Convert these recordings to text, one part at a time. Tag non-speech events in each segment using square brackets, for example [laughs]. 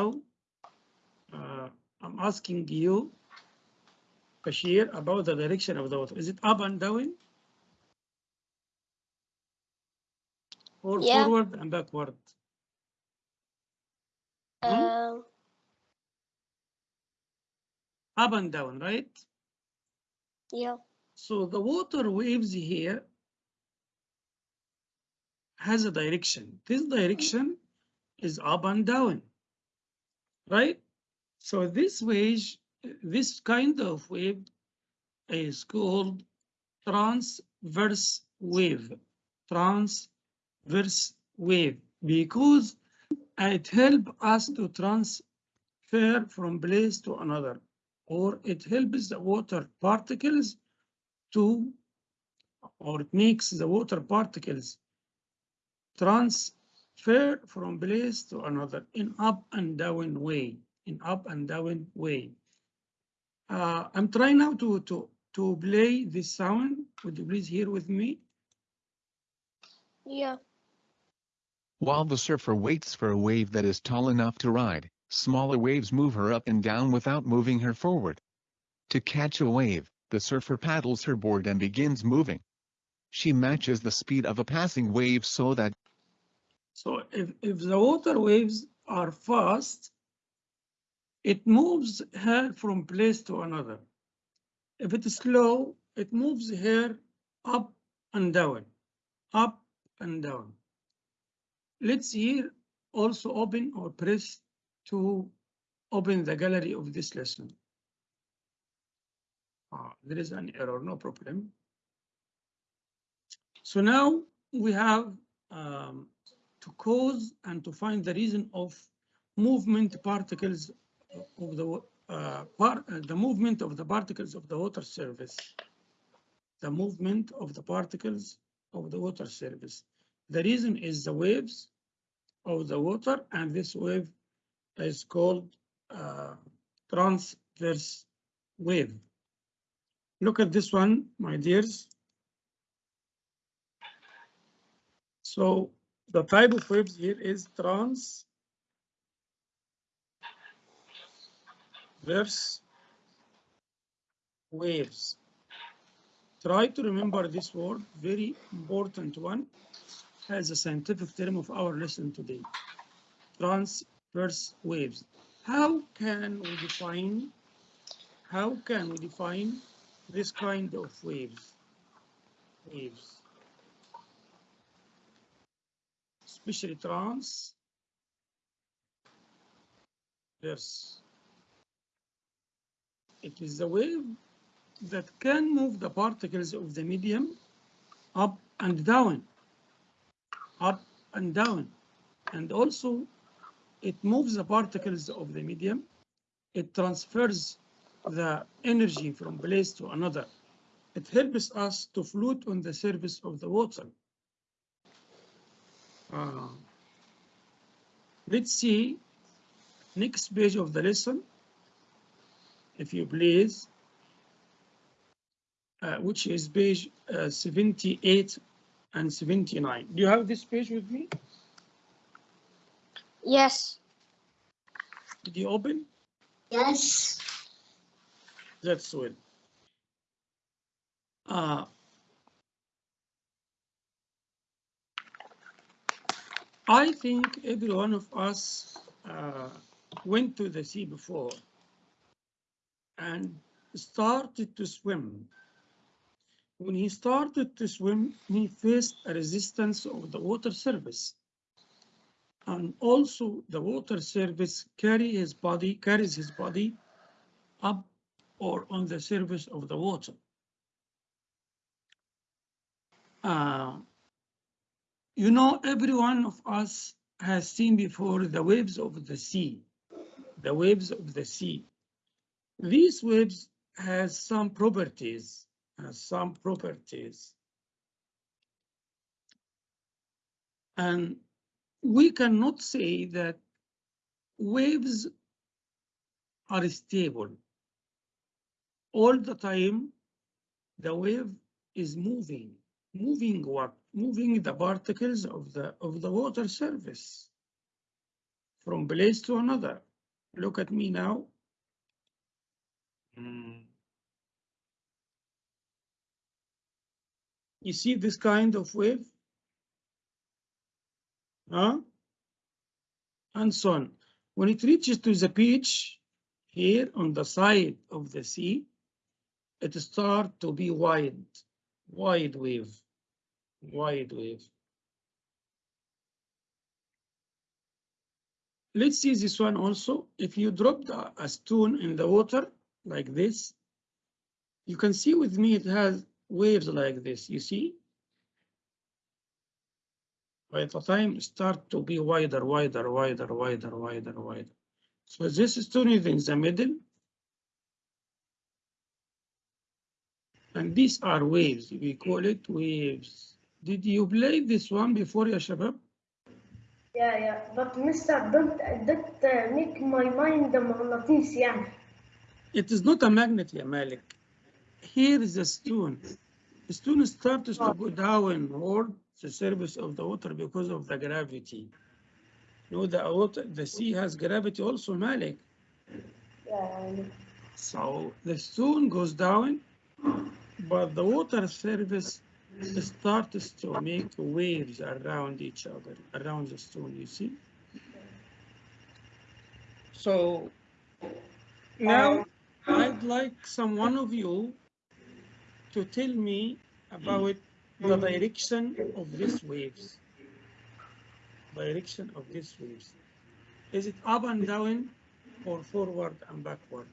uh, I'm asking you, Bashir, about the direction of the water. Is it up and down? Or Yeah. forward and backward? Hmm? Um, Up and down, right? yeah. So the water waves here has a direction. This direction is up and down, right? So this wave, this kind of wave is called transverse wave. Transverse wave because it helps us to transfer from place to another, or it helps the water particles to, or it makes the water particles transfer from place to another in up and down way, in up and down way. Uh, I'm trying now to, to, to play this sound. Would you please hear with me? Yeah. While the surfer waits for a wave that is tall enough to ride, smaller waves move her up and down without moving her forward. To catch a wave, the surfer paddles her board and begins moving. She matches the speed of a passing wave so that So if, if the water waves are fast, it moves her from place to another. If it is slow, it moves her up and down, up and down. Let's here also open or press to open the gallery of this lesson. Ah, there is an error, no problem. So now we have um, to cause and to find the reason of movement particles of the uh, part, uh, the movement of the particles of the water surface. The movement of the particles of the water surface. The reason is the waves of the water, and this wave is called uh, transverse wave. Look at this one, my dears. So the type of waves here is transverse waves. Try to remember this word, very important one, as a scientific term of our lesson today. Transverse waves. How can we define, how can we define this kind of waves? Waves. Especially trans verse. It is the wave that can move the particles of the medium up and down, up and down. And also it moves the particles of the medium. It transfers the energy from place to another. It helps us to float on the surface of the water. Uh, let's see next page of the lesson, if you please, uh, which is page uh, 78 and 79. Do you have this page with me? Yes. Did you open? Yes. That's well. Uh, I think every one of us uh, went to the sea before and started to swim. When he started to swim, he faced a resistance of the water surface. And also the water surface carry his body, carries his body up or on the surface of the water. Uh, you know, every one of us has seen before the waves of the sea, the waves of the sea. These waves has some properties, has some properties. And we cannot say that waves are stable. All the time, the wave is moving. Moving what? Moving the particles of the of the water surface from place to another. look at me now. Mm. You see this kind of wave? Huh? And so on. When it reaches to the beach, here on the side of the sea, it start to be wide, wide wave, wide wave. Let's see this one also. If you drop a, a stone in the water like this, you can see with me it has waves like this, you see? By the time start to be wider, wider, wider, wider, wider, wider. So this stone is in the middle. And these are waves, we call it waves. Did you play this one before, ya shabab? Yeah, yeah. But Mister, don't don't uh, make my mind مغناطيس يعني. It is not a magnet, ya Malik. Here is a stone. The stone starts to go downward the surface of the water because of the gravity. You know, the water, the sea has gravity also, Malik. Yeah, So the stone goes down, but the water surface starts to make waves around each other, around the stone, you see? So now I'd like some one of you to tell me about the direction of these waves. Direction of these waves. Is it up and down or forward and backward?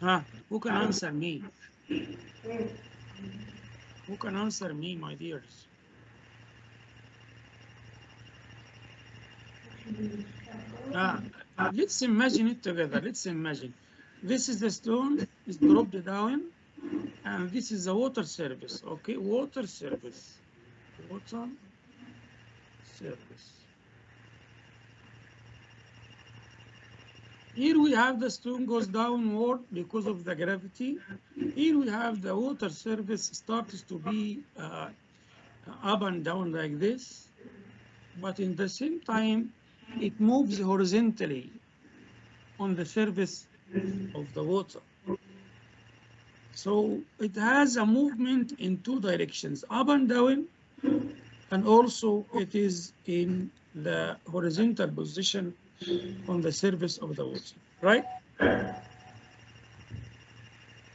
Huh? Who can answer me? Who can answer me, my dears? Uh, let's imagine it together. Let's imagine. This is the stone, is dropped down, and this is the water service. Okay, water service. Water surface. Here we have the stone goes downward because of the gravity. Here we have the water surface starts to be uh, up and down like this. But in the same time, it moves horizontally on the surface of the water. So it has a movement in two directions, up and down, and also it is in the horizontal position on the surface of the water, right?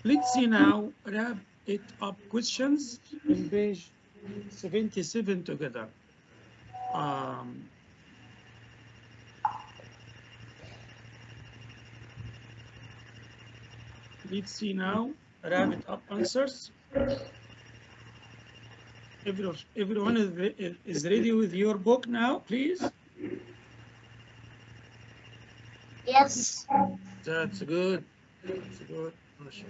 Let's see now, wrap it up questions in page 77 together. Um, let's see now, wrap it up answers. Everyone, everyone is ready with your book now, please? Yes. That's good. That's good.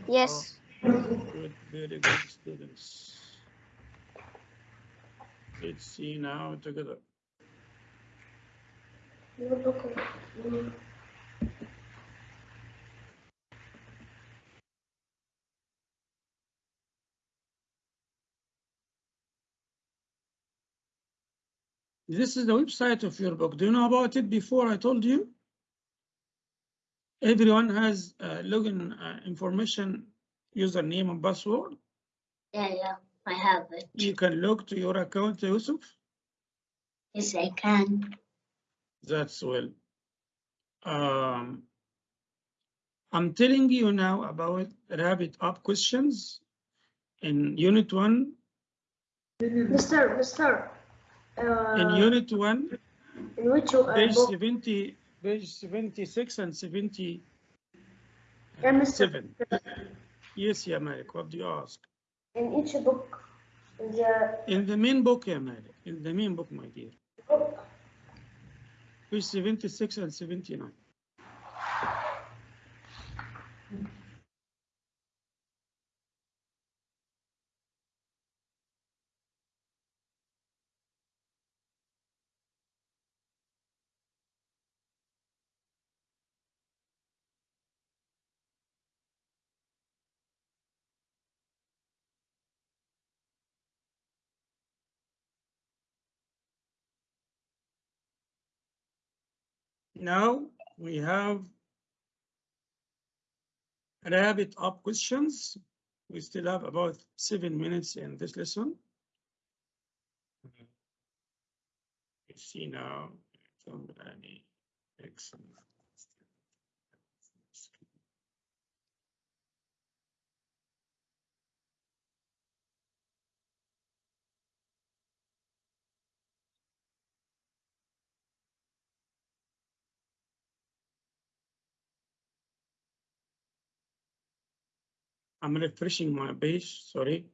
Yes. Oh, good, very good students. Let's see now together. This is the website of your book. Do you know about it before I told you? Everyone has uh, login uh, information, username and password. Yeah, yeah. I have it. You can log to your account, Yusuf. Yes, I can. That's well. Um, I'm telling you now about wrap it up questions in unit one. Mister, Mister. In Uh, unit one, in which uh, page book? 70, page 76 and 77. Yeah, Mister. Yes, yeah, Malik, what do you ask? In each book, in the In the main book, yeah, Malik, in the main book, my dear. book, Page 76 and 79. Now we have wrap it up questions. We still have about seven minutes in this lesson. Mm-hmm. You see now. Excellent. I'm refreshing my page, sorry.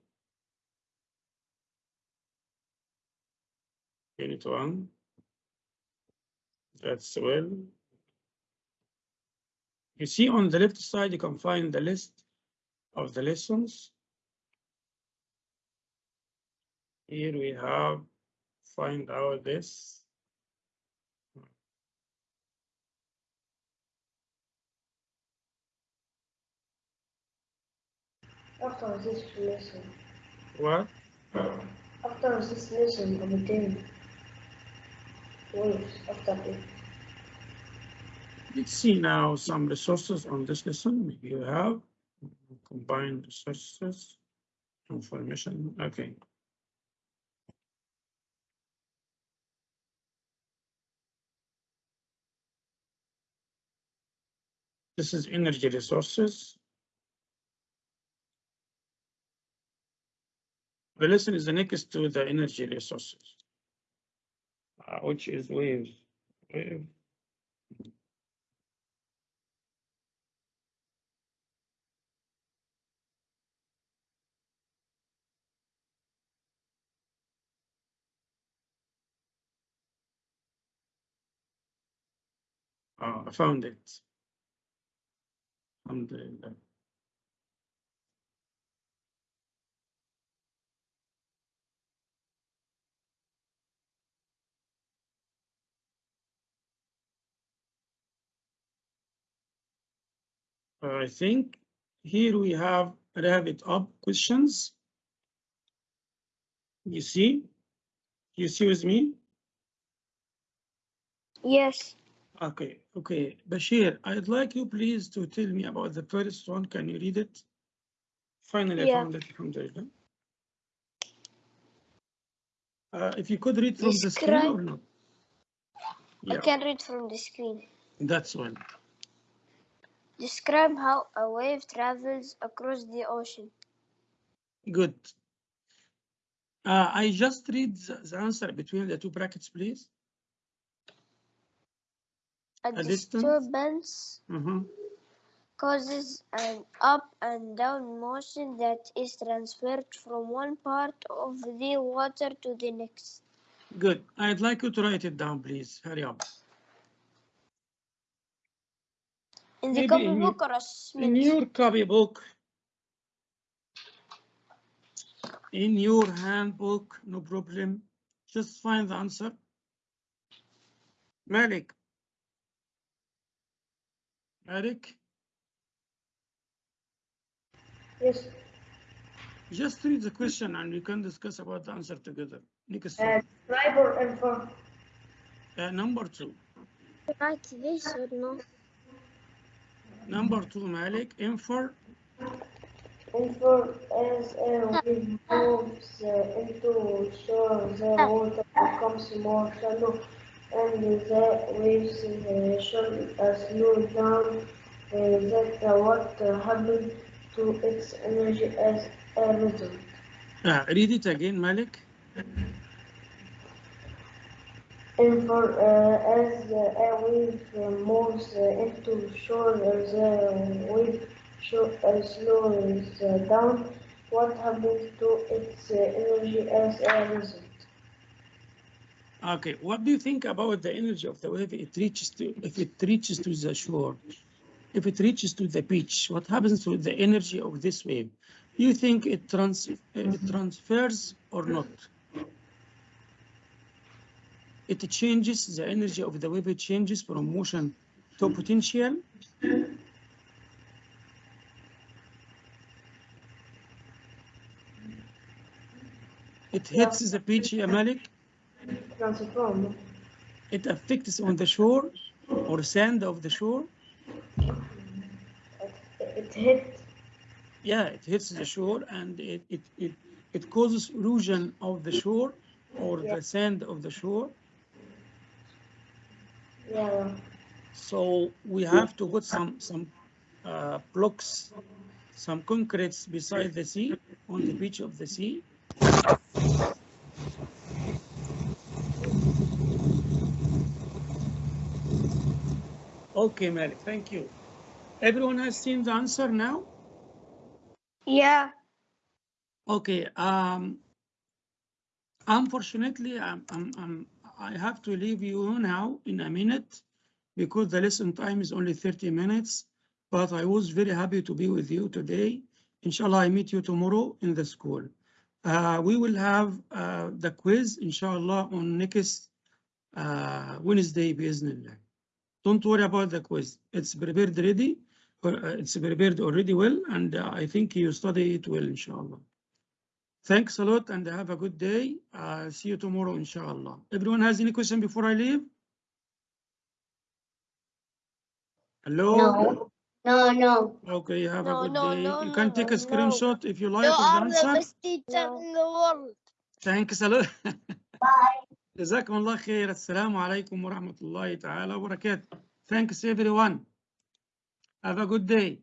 Unit one. That's well. You see on the left side, you can find the list of the lessons. Here we have, find out this. After this lesson, What? after this lesson, obtain waves after it. Let's see now some resources on this lesson. Maybe you have combined resources, information, okay. This is energy resources. The lesson is the next to the energy resources. uh, which is waves. Wave. Oh, I found it. Alhamdulillah. I think here we have wrap it up questions. You see? You see with me? Yes, Okay, okay. Bashir, I'd like you please to tell me about the first one. Can you read it? Finally, I found it. Alhamdulillah. Uh, if you could read from the screen or Describe- not? I can read from the screen. that's one. Describe how a wave travels across the ocean. Good. Uh, I just read the, answer between the two brackets, please. A, A disturbance Mhm. causes an up and down motion that is transferred from one part of the water to the next. Good. I'd like you to write it down, please. Hurry up. In the Maybe in your- copybook or a In Smith? your copybook, in your handbook, no problem. Just find the answer. Malik. Malik, Yes, just read the question and we can discuss about the answer together. Next uh, one. describe or infer. Uh, number two. Write this or no? Number two, Malik, infer. Infer as a wave moves uh, into shore, the water becomes more shallow and the waves uh, shall uh, slow down. Uh, that uh, what uh, happened to its energy as a result. Uh, read it again, Malik. Infer uh, as uh, a wave moves uh, into shore, the wave sho- uh, slows uh, down. What happens to its uh, energy as a result? Okay, what do you think about the energy of the wave it reaches to, if it reaches to the shore? If it reaches to the beach, what happens to the energy of this wave? Do you think it trans, it transfers or not? It changes, the energy of the wave, it changes from motion to potential? It hits the beach, Malik? It affects on the shore? or sand of the shore? It hits Yeah, it hits the shore and it, it, it, it causes erosion of the shore or Yeah. the sand of the shore. Yeah. So we have to put some, some uh, blocks, some concretes beside the sea, on the beach of the sea. Okay, Mary, thank you. Everyone has seen the answer now? Yeah. Okay, um, unfortunately, I'm, I'm, I'm, I have to leave you now in a minute because the lesson time is only 30 minutes, but I was very happy to be with you today. Inshallah, I meet you tomorrow in the school. Uh, we will have uh, the quiz, inshallah, on next uh, Wednesday, bismillah. Don't worry about the quiz. It's prepared ready, uh, it's prepared already well, and uh, I think you study it well, inshallah. Thanks a lot and have a good day. Uh, see you tomorrow, inshallah. Everyone has any question before I leave? Hello? No, no, no. Okay, have No, a good no, day. no, you can no, take a no. screenshot if you like You of the are the answer. best teacher No. in the world. Thanks a lot. [laughs] Bye. جزاكم الله خير. السلام عليكم ورحمة الله تعالى وبركاته. Thanks everyone. Have a good day.